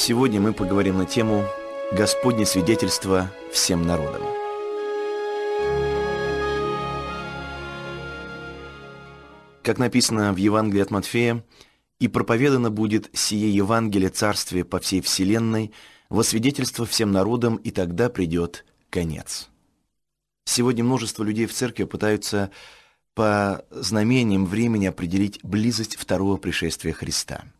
Сегодня мы поговорим на тему «Господне свидетельство всем народам». Как написано в Евангелии от Матфея, «И проповедано будет сие Евангелие Царствия по всей вселенной, во свидетельство всем народам, и тогда придет конец». Сегодня множество людей в церкви пытаются по знамениям времени определить близость второго пришествия Христа –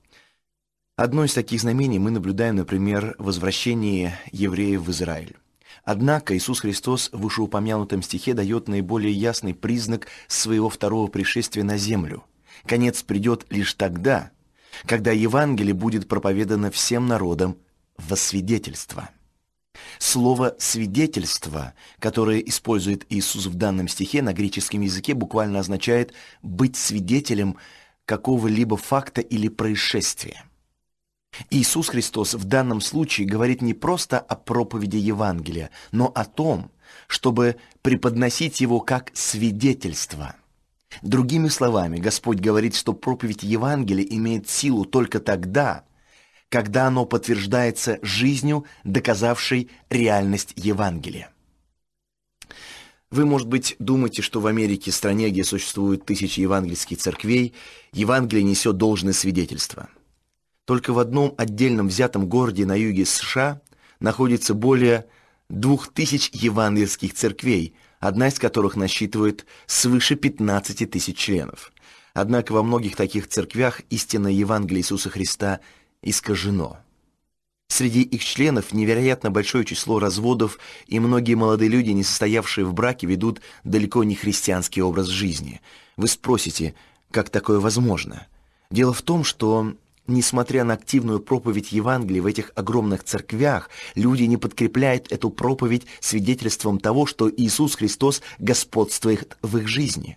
Одно из таких знамений мы наблюдаем, например, в возвращении евреев в Израиль. Однако Иисус Христос в вышеупомянутом стихе дает наиболее ясный признак своего второго пришествия на землю. Конец придет лишь тогда, когда Евангелие будет проповедано всем народам во свидетельство. Слово «свидетельство», которое использует Иисус в данном стихе на греческом языке, буквально означает «быть свидетелем какого-либо факта или происшествия». Иисус Христос в данном случае говорит не просто о проповеди Евангелия, но о том, чтобы преподносить его как свидетельство. Другими словами, Господь говорит, что проповедь Евангелия имеет силу только тогда, когда оно подтверждается жизнью, доказавшей реальность Евангелия. Вы, может быть, думаете, что в Америке, стране, где существуют тысячи евангельских церквей, Евангелие несет должное свидетельство – только в одном отдельном взятом городе на юге США находится более двух тысяч евангельских церквей, одна из которых насчитывает свыше 15 тысяч членов. Однако во многих таких церквях истинное Евангелие Иисуса Христа искажено. Среди их членов невероятно большое число разводов, и многие молодые люди, не состоявшие в браке, ведут далеко не христианский образ жизни. Вы спросите, как такое возможно? Дело в том, что Несмотря на активную проповедь Евангелия в этих огромных церквях, люди не подкрепляют эту проповедь свидетельством того, что Иисус Христос господствует в их жизни.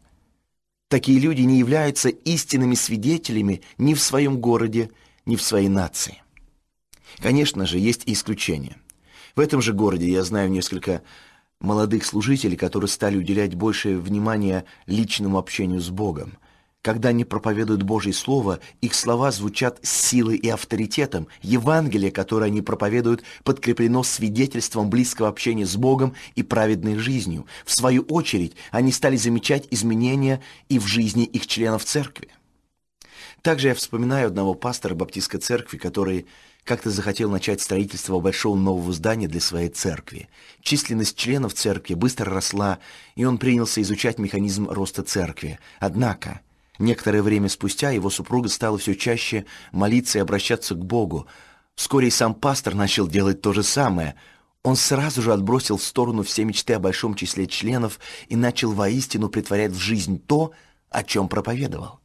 Такие люди не являются истинными свидетелями ни в своем городе, ни в своей нации. Конечно же, есть и исключения. В этом же городе я знаю несколько молодых служителей, которые стали уделять большее внимание личному общению с Богом – когда они проповедуют Божье Слово, их слова звучат с силой и авторитетом. Евангелие, которое они проповедуют, подкреплено свидетельством близкого общения с Богом и праведной жизнью. В свою очередь, они стали замечать изменения и в жизни их членов церкви. Также я вспоминаю одного пастора Баптистской церкви, который как-то захотел начать строительство большого нового здания для своей церкви. Численность членов церкви быстро росла, и он принялся изучать механизм роста церкви. Однако Некоторое время спустя его супруга стала все чаще молиться и обращаться к Богу. Вскоре и сам пастор начал делать то же самое. Он сразу же отбросил в сторону все мечты о большом числе членов и начал воистину притворять в жизнь то, о чем проповедовал.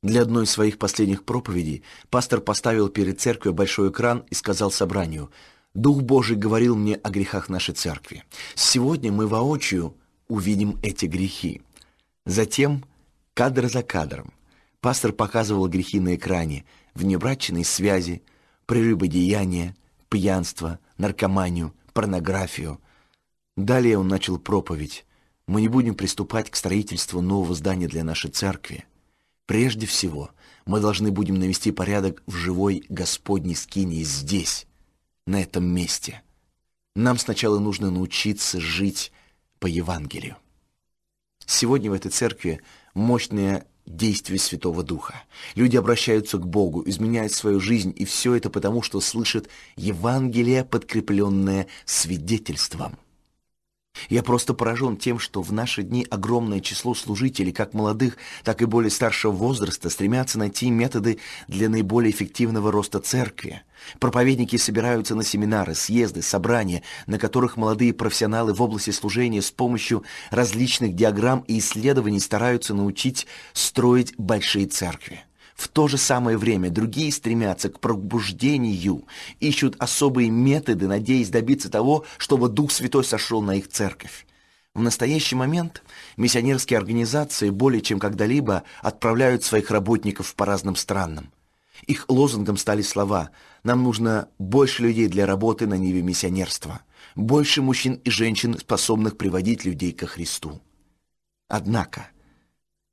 Для одной из своих последних проповедей пастор поставил перед церковью большой экран и сказал собранию, «Дух Божий говорил мне о грехах нашей церкви. Сегодня мы воочию увидим эти грехи». Затем Кадр за кадром. Пастор показывал грехи на экране, внебрачные связи, прелюбодеяние, пьянство, наркоманию, порнографию. Далее он начал проповедь. Мы не будем приступать к строительству нового здания для нашей церкви. Прежде всего, мы должны будем навести порядок в живой Господней скинии здесь, на этом месте. Нам сначала нужно научиться жить по Евангелию. Сегодня в этой церкви мощное действие Святого Духа. Люди обращаются к Богу, изменяют свою жизнь, и все это потому, что слышат Евангелие, подкрепленное свидетельством. Я просто поражен тем, что в наши дни огромное число служителей, как молодых, так и более старшего возраста, стремятся найти методы для наиболее эффективного роста церкви. Проповедники собираются на семинары, съезды, собрания, на которых молодые профессионалы в области служения с помощью различных диаграмм и исследований стараются научить строить большие церкви. В то же самое время другие стремятся к пробуждению, ищут особые методы, надеясь добиться того, чтобы Дух Святой сошел на их церковь. В настоящий момент миссионерские организации более чем когда-либо отправляют своих работников по разным странам. Их лозунгом стали слова «Нам нужно больше людей для работы на ниве миссионерства, больше мужчин и женщин, способных приводить людей ко Христу». Однако –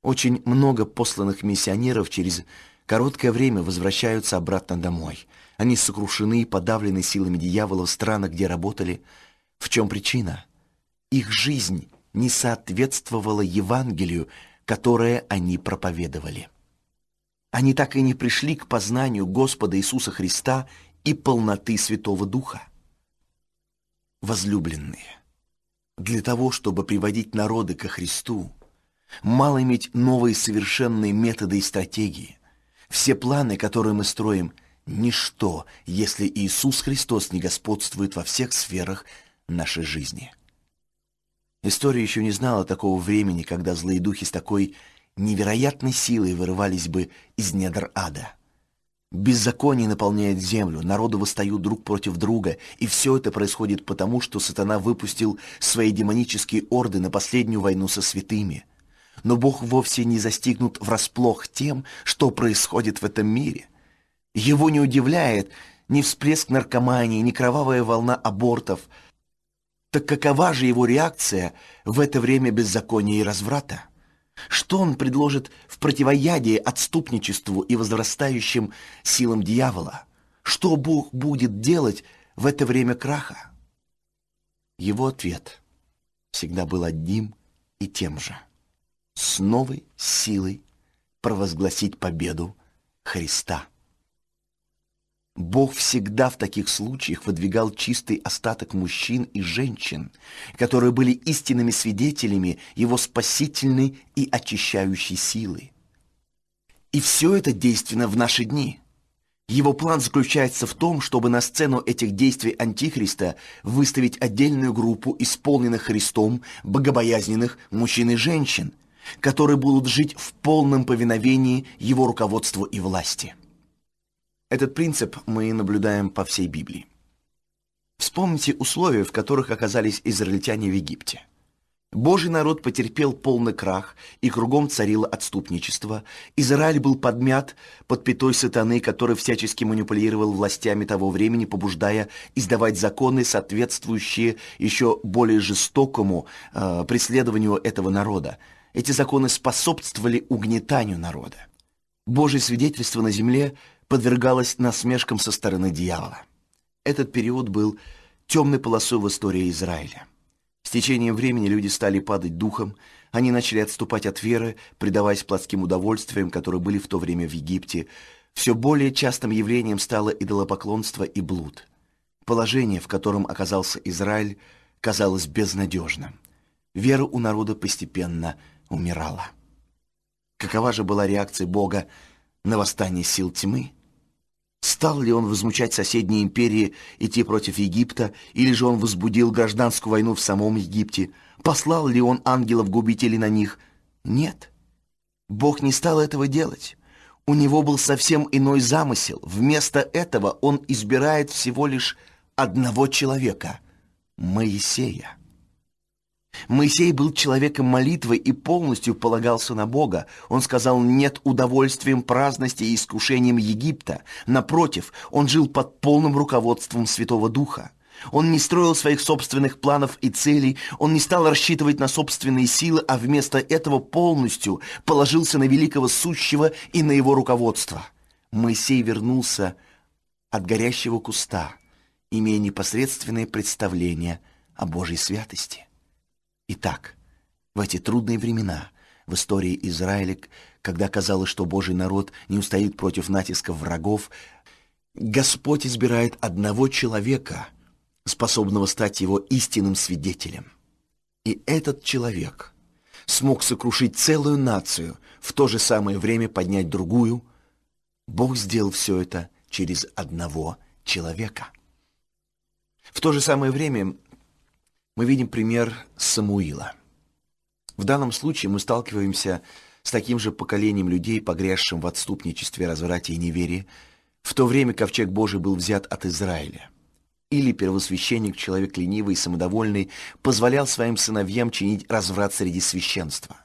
очень много посланных миссионеров через короткое время возвращаются обратно домой. Они сокрушены и подавлены силами дьявола в странах, где работали. В чем причина? Их жизнь не соответствовала Евангелию, которое они проповедовали. Они так и не пришли к познанию Господа Иисуса Христа и полноты Святого Духа. Возлюбленные, для того, чтобы приводить народы ко Христу, мало иметь новые совершенные методы и стратегии. Все планы, которые мы строим, ничто, если Иисус Христос не господствует во всех сферах нашей жизни. История еще не знала такого времени, когда злые духи с такой невероятной силой вырывались бы из недр ада. Беззаконие наполняет землю, народы восстают друг против друга, и все это происходит потому, что сатана выпустил свои демонические орды на последнюю войну со святыми. Но Бог вовсе не застигнут врасплох тем, что происходит в этом мире. Его не удивляет ни всплеск наркомании, ни кровавая волна абортов – так какова же его реакция в это время беззакония и разврата? Что он предложит в противоядие отступничеству и возрастающим силам дьявола? Что Бог будет делать в это время краха? Его ответ всегда был одним и тем же. С новой силой провозгласить победу Христа. Бог всегда в таких случаях выдвигал чистый остаток мужчин и женщин, которые были истинными свидетелями Его спасительной и очищающей силы. И все это действенно в наши дни. Его план заключается в том, чтобы на сцену этих действий Антихриста выставить отдельную группу исполненных Христом богобоязненных мужчин и женщин, которые будут жить в полном повиновении Его руководству и власти. Этот принцип мы наблюдаем по всей Библии. Вспомните условия, в которых оказались израильтяне в Египте. Божий народ потерпел полный крах, и кругом царило отступничество. Израиль был подмят под пятой сатаны, который всячески манипулировал властями того времени, побуждая издавать законы, соответствующие еще более жестокому э, преследованию этого народа. Эти законы способствовали угнетанию народа. Божье свидетельство на земле подвергалась насмешкам со стороны дьявола. Этот период был темной полосой в истории Израиля. С течением времени люди стали падать духом, они начали отступать от веры, предаваясь плотским удовольствиям, которые были в то время в Египте. Все более частым явлением стало идолопоклонство и блуд. Положение, в котором оказался Израиль, казалось безнадежным. Вера у народа постепенно умирала. Какова же была реакция Бога на восстание сил тьмы? Стал ли он возмущать соседние империи, идти против Египта, или же он возбудил гражданскую войну в самом Египте? Послал ли он ангелов-губителей на них? Нет. Бог не стал этого делать. У него был совсем иной замысел. Вместо этого он избирает всего лишь одного человека — Моисея. Моисей был человеком молитвы и полностью полагался на Бога. Он сказал «нет удовольствием праздности и искушением Египта». Напротив, он жил под полным руководством Святого Духа. Он не строил своих собственных планов и целей, он не стал рассчитывать на собственные силы, а вместо этого полностью положился на великого сущего и на его руководство. Моисей вернулся от горящего куста, имея непосредственное представление о Божьей святости. Итак, в эти трудные времена в истории Израиля, когда казалось, что Божий народ не устоит против натисков врагов, Господь избирает одного человека, способного стать его истинным свидетелем. И этот человек смог сокрушить целую нацию, в то же самое время поднять другую. Бог сделал все это через одного человека. В то же самое время мы видим пример Самуила. В данном случае мы сталкиваемся с таким же поколением людей, погрязшим в отступничестве, разврате и неверии, в то время ковчег Божий был взят от Израиля. Или первосвященник, человек ленивый и самодовольный, позволял своим сыновьям чинить разврат среди священства.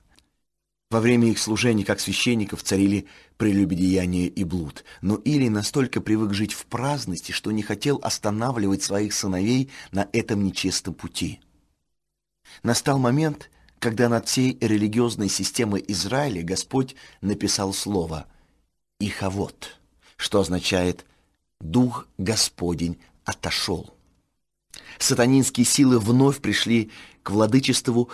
Во время их служения как священников царили прелюбодеяние и блуд, но Или настолько привык жить в праздности, что не хотел останавливать своих сыновей на этом нечестном пути. Настал момент, когда над всей религиозной системой Израиля Господь написал слово Ихавод, что означает «Дух Господень отошел». Сатанинские силы вновь пришли к владычеству,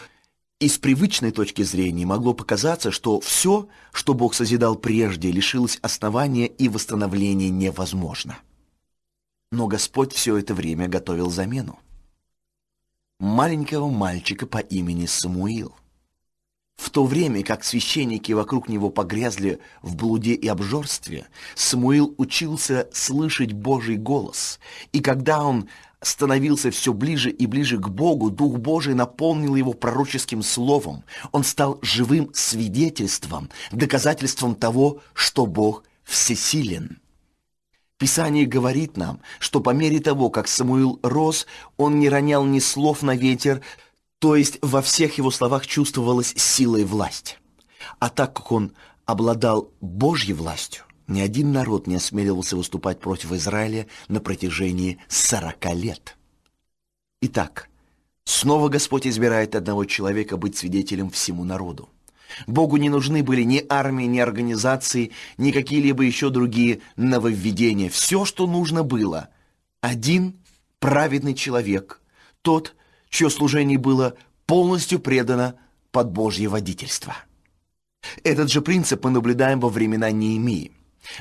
и с привычной точки зрения могло показаться, что все, что Бог созидал прежде, лишилось основания и восстановление невозможно. Но Господь все это время готовил замену. Маленького мальчика по имени Самуил. В то время как священники вокруг него погрязли в блуде и обжорстве, Самуил учился слышать Божий голос, и когда он становился все ближе и ближе к Богу, Дух Божий наполнил его пророческим словом. Он стал живым свидетельством, доказательством того, что Бог всесилен. Писание говорит нам, что по мере того, как Самуил рос, он не ронял ни слов на ветер, то есть во всех его словах чувствовалась сила и власть. А так как он обладал Божьей властью, ни один народ не осмеливался выступать против Израиля на протяжении сорока лет. Итак, снова Господь избирает одного человека быть свидетелем всему народу. Богу не нужны были ни армии, ни организации, ни какие-либо еще другие нововведения. Все, что нужно было – один праведный человек, тот, чье служение было полностью предано под Божье водительство. Этот же принцип мы наблюдаем во времена Неемии.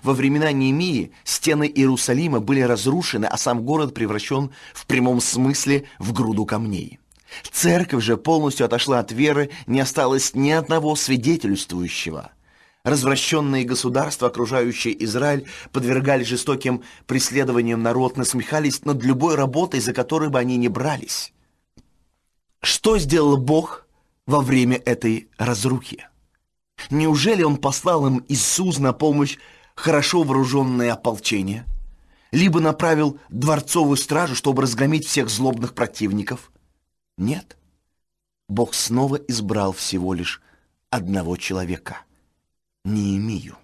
Во времена Неемии стены Иерусалима были разрушены, а сам город превращен в прямом смысле в груду камней. Церковь же полностью отошла от веры, не осталось ни одного свидетельствующего. Развращенные государства, окружающие Израиль, подвергали жестоким преследованиям народ, насмехались над любой работой, за которой бы они не брались. Что сделал Бог во время этой разрухи? Неужели Он послал им Иисус на помощь хорошо вооруженное ополчение? Либо направил дворцовую стражу, чтобы разгромить всех злобных противников? Нет. Бог снова избрал всего лишь одного человека – Неемию.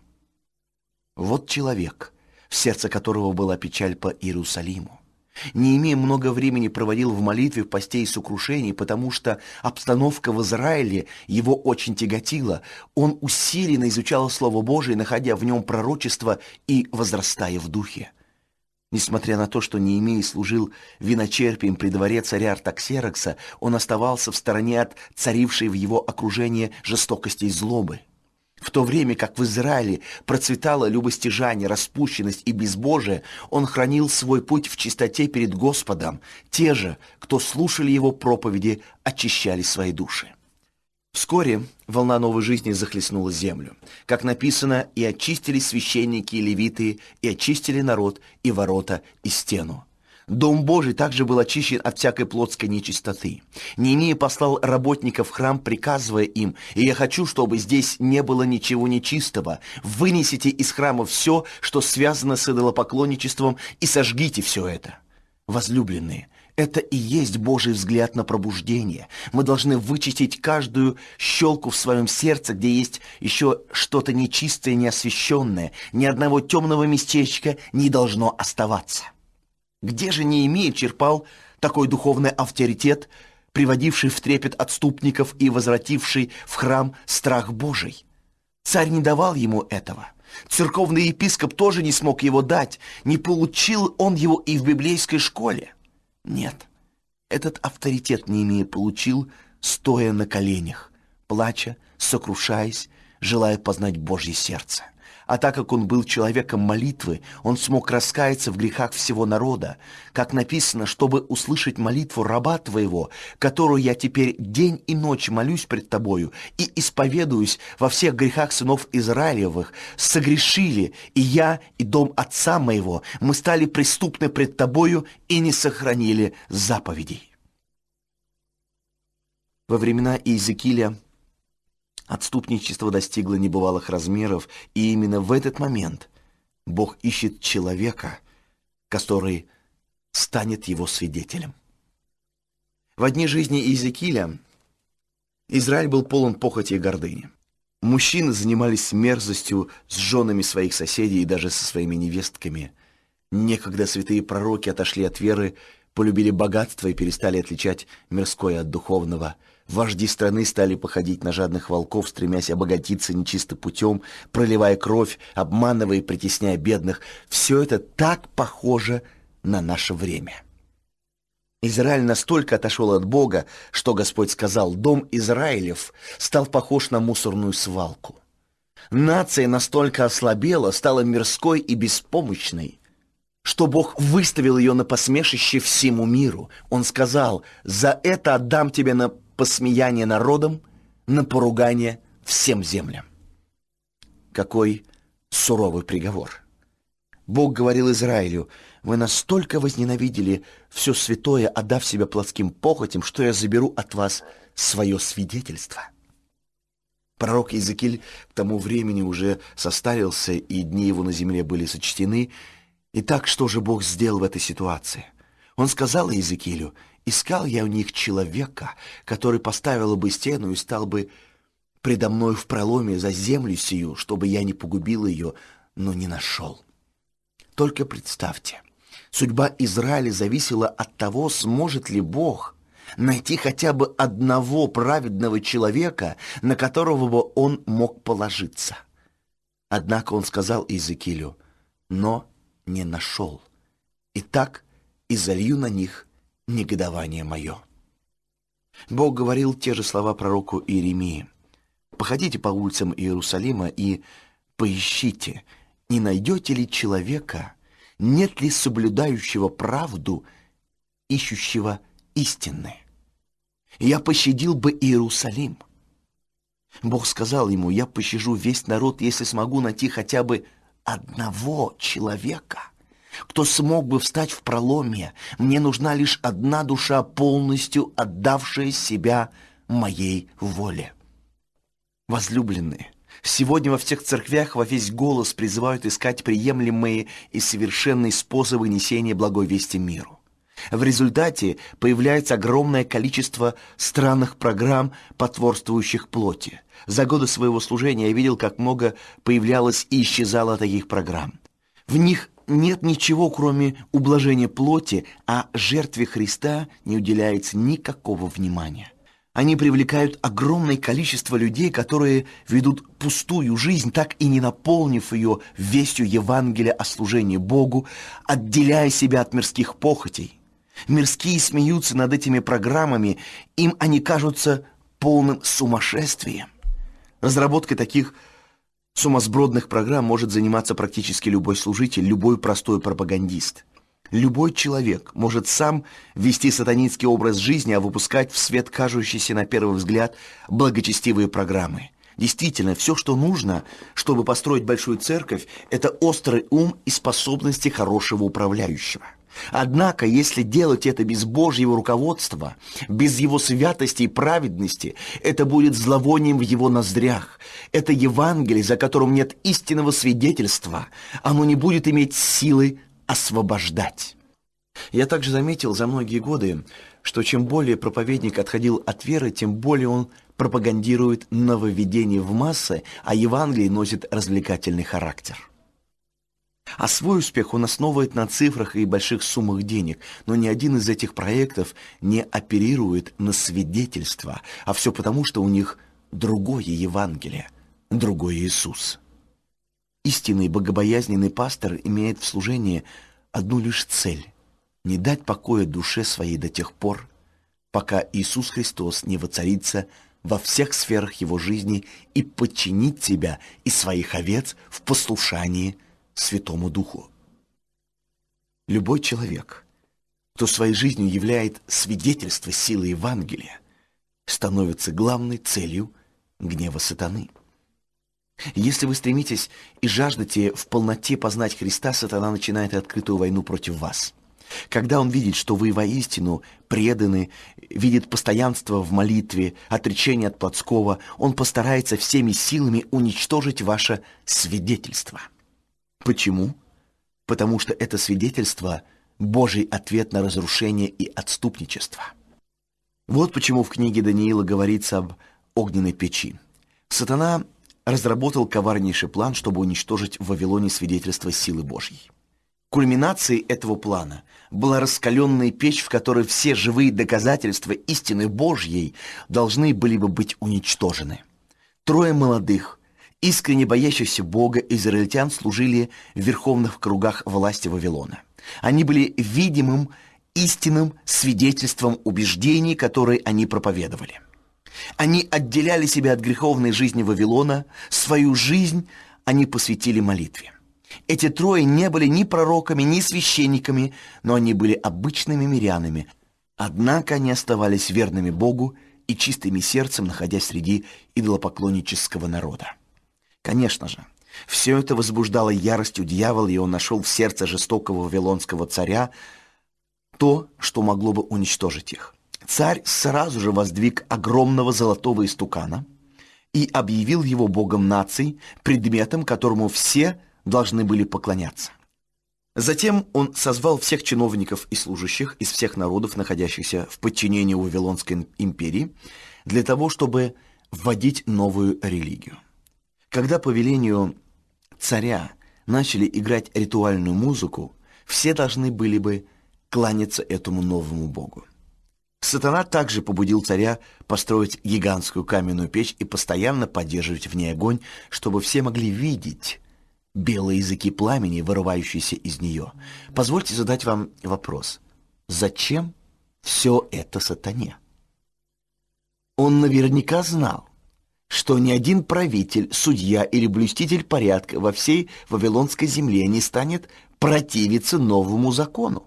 Вот человек, в сердце которого была печаль по Иерусалиму. Не имея много времени проводил в молитве в посте и сокрушении, потому что обстановка в Израиле его очень тяготила. Он усиленно изучал Слово Божие, находя в нем пророчество и возрастая в духе. Несмотря на то, что Неемей служил виночерпием при дворе царя Артаксерокса, он оставался в стороне от царившей в его окружении жестокости и злобы. В то время как в Израиле процветало любостяжание, распущенность и безбожие, он хранил свой путь в чистоте перед Господом. Те же, кто слушали его проповеди, очищали свои души. Вскоре волна новой жизни захлестнула землю. Как написано, и очистили священники и левиты, и очистили народ, и ворота, и стену. Дом Божий также был очищен от всякой плотской нечистоты. Неемия послал работников в храм, приказывая им, «И я хочу, чтобы здесь не было ничего нечистого. Вынесите из храма все, что связано с идолопоклонничеством, и сожгите все это». Возлюбленные, это и есть Божий взгляд на пробуждение. Мы должны вычистить каждую щелку в своем сердце, где есть еще что-то нечистое, неосвященное. Ни одного темного местечка не должно оставаться. Где же Неемия черпал такой духовный авторитет, приводивший в трепет отступников и возвративший в храм страх Божий? Царь не давал ему этого. Церковный епископ тоже не смог его дать, не получил он его и в библейской школе. Нет, этот авторитет Неемия получил, стоя на коленях, плача, сокрушаясь, желая познать Божье сердце. А так как он был человеком молитвы, он смог раскаяться в грехах всего народа, как написано, чтобы услышать молитву раба твоего, которую я теперь день и ночь молюсь пред тобою и исповедуюсь во всех грехах сынов Израилевых, согрешили и я, и дом отца моего, мы стали преступны пред тобою и не сохранили заповедей. Во времена Иезекииля Отступничество достигло небывалых размеров, и именно в этот момент Бог ищет человека, который станет его свидетелем. В дни жизни Иезекииля Израиль был полон похоти и гордыни. Мужчины занимались мерзостью с женами своих соседей и даже со своими невестками. Некогда святые пророки отошли от веры, полюбили богатство и перестали отличать мирское от духовного – Вожди страны стали походить на жадных волков, стремясь обогатиться нечистым путем, проливая кровь, обманывая и притесняя бедных. Все это так похоже на наше время. Израиль настолько отошел от Бога, что Господь сказал, дом Израилев стал похож на мусорную свалку. Нация настолько ослабела, стала мирской и беспомощной, что Бог выставил ее на посмешище всему миру. Он сказал, за это отдам тебе на посмеяние народам, на поругание всем землям. Какой суровый приговор! Бог говорил Израилю, вы настолько возненавидели все святое, отдав себя плотским похотям, что я заберу от вас свое свидетельство. Пророк Иезекииль к тому времени уже состарился, и дни его на земле были сочтены. Итак, что же Бог сделал в этой ситуации? Он сказал Иезекиилю, «Искал я у них человека, который поставил бы стену и стал бы предо мной в проломе за землю сию, чтобы я не погубил ее, но не нашел». Только представьте, судьба Израиля зависела от того, сможет ли Бог найти хотя бы одного праведного человека, на которого бы он мог положиться. Однако он сказал Иезекиилю, но не нашел. Итак, и залью на них негодование мое. Бог говорил те же слова пророку Иеремии. «Походите по улицам Иерусалима и поищите, не найдете ли человека, нет ли соблюдающего правду, ищущего истины? Я пощадил бы Иерусалим. Бог сказал ему, я пощажу весь народ, если смогу найти хотя бы одного человека, кто смог бы встать в проломе. Мне нужна лишь одна душа, полностью отдавшая себя моей воле. Возлюбленные, Сегодня во всех церквях во весь голос призывают искать приемлемые и совершенные способы несения благой вести миру. В результате появляется огромное количество странных программ, потворствующих плоти. За годы своего служения я видел, как много появлялось и исчезало таких программ. В них нет ничего, кроме ублажения плоти, а жертве Христа не уделяется никакого внимания. Они привлекают огромное количество людей, которые ведут пустую жизнь, так и не наполнив ее вестью Евангелия о служении Богу, отделяя себя от мирских похотей. Мирские смеются над этими программами, им они кажутся полным сумасшествием. Разработкой таких сумасбродных программ может заниматься практически любой служитель, любой простой пропагандист – Любой человек может сам вести сатанинский образ жизни, а выпускать в свет кажущиеся на первый взгляд благочестивые программы. Действительно, все, что нужно, чтобы построить большую церковь, это острый ум и способности хорошего управляющего. Однако, если делать это без Божьего руководства, без Его святости и праведности, это будет зловонием в Его ноздрях. Это Евангелие, за которым нет истинного свидетельства. Оно не будет иметь силы освобождать. Я также заметил за многие годы, что чем более проповедник отходил от веры, тем более он пропагандирует нововведение в массы, а Евангелие носит развлекательный характер. А свой успех он основывает на цифрах и больших суммах денег, но ни один из этих проектов не оперирует на свидетельство, а все потому, что у них другое Евангелие, другой Иисус. Истинный богобоязненный пастор имеет в служении одну лишь цель – не дать покоя душе своей до тех пор, пока Иисус Христос не воцарится во всех сферах его жизни и подчинить себя и своих овец в послушании Святому Духу. Любой человек, кто своей жизнью являет свидетельство силы Евангелия, становится главной целью гнева сатаны. Если вы стремитесь и жаждете в полноте познать Христа, сатана начинает открытую войну против вас. Когда он видит, что вы воистину преданы, видит постоянство в молитве, отречение от плотского, он постарается всеми силами уничтожить ваше свидетельство. Почему? Потому что это свидетельство – Божий ответ на разрушение и отступничество. Вот почему в книге Даниила говорится об огненной печи. Сатана разработал коварнейший план, чтобы уничтожить в Вавилоне свидетельство силы Божьей. Кульминацией этого плана была раскаленная печь, в которой все живые доказательства истины Божьей должны были бы быть уничтожены. Трое молодых, искренне боящихся Бога израильтян служили в верховных кругах власти Вавилона. Они были видимым, истинным свидетельством убеждений, которые они проповедовали. Они отделяли себя от греховной жизни Вавилона, свою жизнь они посвятили молитве. Эти трое не были ни пророками, ни священниками, но они были обычными мирянами. Однако они оставались верными Богу и чистыми сердцем, находясь среди идолопоклоннического народа. Конечно же, все это возбуждало ярость у дьявола, и он нашел в сердце жестокого вавилонского царя то, что могло бы уничтожить их. Царь сразу же воздвиг огромного золотого истукана и объявил его богом наций, предметом, которому все должны были поклоняться. Затем он созвал всех чиновников и служащих из всех народов, находящихся в подчинении Вавилонской империи, для того, чтобы вводить новую религию. Когда по велению царя начали играть ритуальную музыку, все должны были бы кланяться этому новому богу. Сатана также побудил царя построить гигантскую каменную печь и постоянно поддерживать в ней огонь, чтобы все могли видеть белые языки пламени, вырывающиеся из нее. Позвольте задать вам вопрос. Зачем все это сатане? Он наверняка знал, что ни один правитель, судья или блюститель порядка во всей Вавилонской земле не станет противиться новому закону.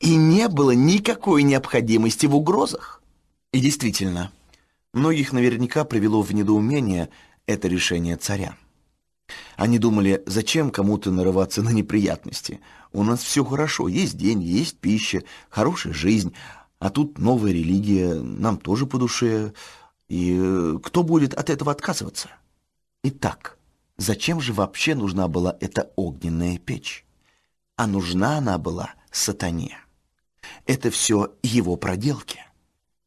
И не было никакой необходимости в угрозах. И действительно, многих наверняка привело в недоумение это решение царя. Они думали, зачем кому-то нарываться на неприятности? У нас все хорошо, есть деньги, есть пища, хорошая жизнь, а тут новая религия, нам тоже по душе. И э, кто будет от этого отказываться? Итак, зачем же вообще нужна была эта огненная печь? А нужна она была сатане. Это все его проделки.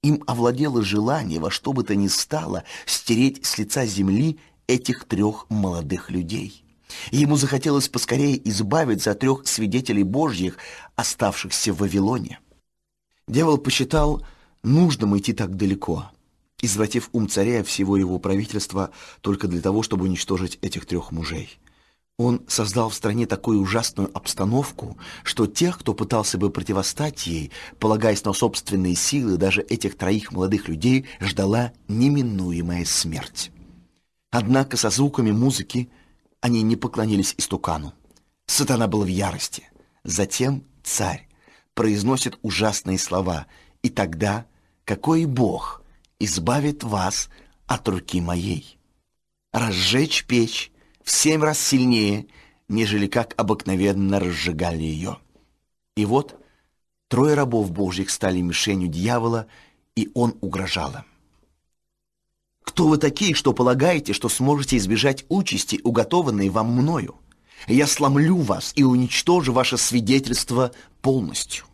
Им овладело желание во что бы то ни стало стереть с лица земли этих трех молодых людей. Ему захотелось поскорее избавиться от трех свидетелей Божьих, оставшихся в Вавилоне. Дьявол посчитал нужным идти так далеко, извратив ум царя и всего его правительства только для того, чтобы уничтожить этих трех мужей. Он создал в стране такую ужасную обстановку, что тех, кто пытался бы противостать ей, полагаясь на собственные силы, даже этих троих молодых людей ждала неминуемая смерть. Однако со звуками музыки они не поклонились истукану. Сатана был в ярости. Затем царь произносит ужасные слова, и тогда какой Бог избавит вас от руки моей? Разжечь печь в семь раз сильнее, нежели как обыкновенно разжигали ее. И вот трое рабов Божьих стали мишенью дьявола, и он угрожал им. Кто вы такие, что полагаете, что сможете избежать участи, уготованной вам мною? Я сломлю вас и уничтожу ваше свидетельство полностью.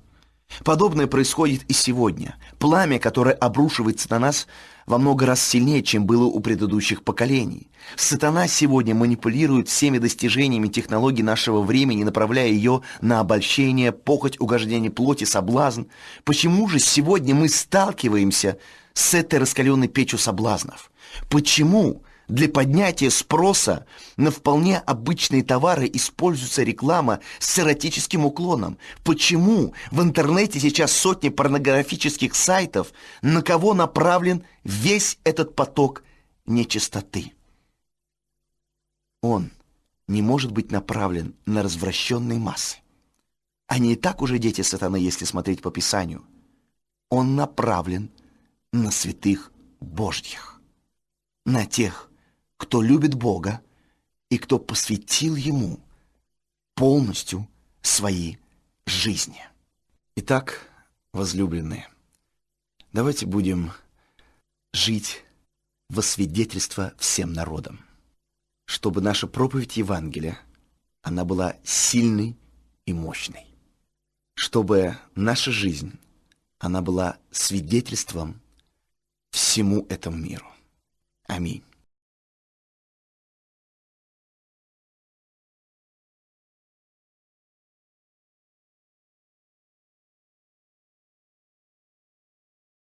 Подобное происходит и сегодня. Пламя, которое обрушивается на нас, во много раз сильнее, чем было у предыдущих поколений. Сатана сегодня манипулирует всеми достижениями технологий нашего времени, направляя ее на обольщение, похоть, угождение плоти, соблазн. Почему же сегодня мы сталкиваемся с этой раскаленной печью соблазнов? Почему для поднятия спроса на вполне обычные товары используется реклама с эротическим уклоном? Почему в интернете сейчас сотни порнографических сайтов? На кого направлен весь этот поток нечистоты? Он не может быть направлен на развращенные массы. Они и так уже дети сатаны, если смотреть по Писанию. Он направлен на святых Божьих, на тех, кто любит Бога и кто посвятил Ему полностью свои жизни. Итак, возлюбленные, давайте будем жить во свидетельство всем народам, чтобы наша проповедь Евангелия, она была сильной и мощной, чтобы наша жизнь, она была свидетельством всему этому миру. Аминь.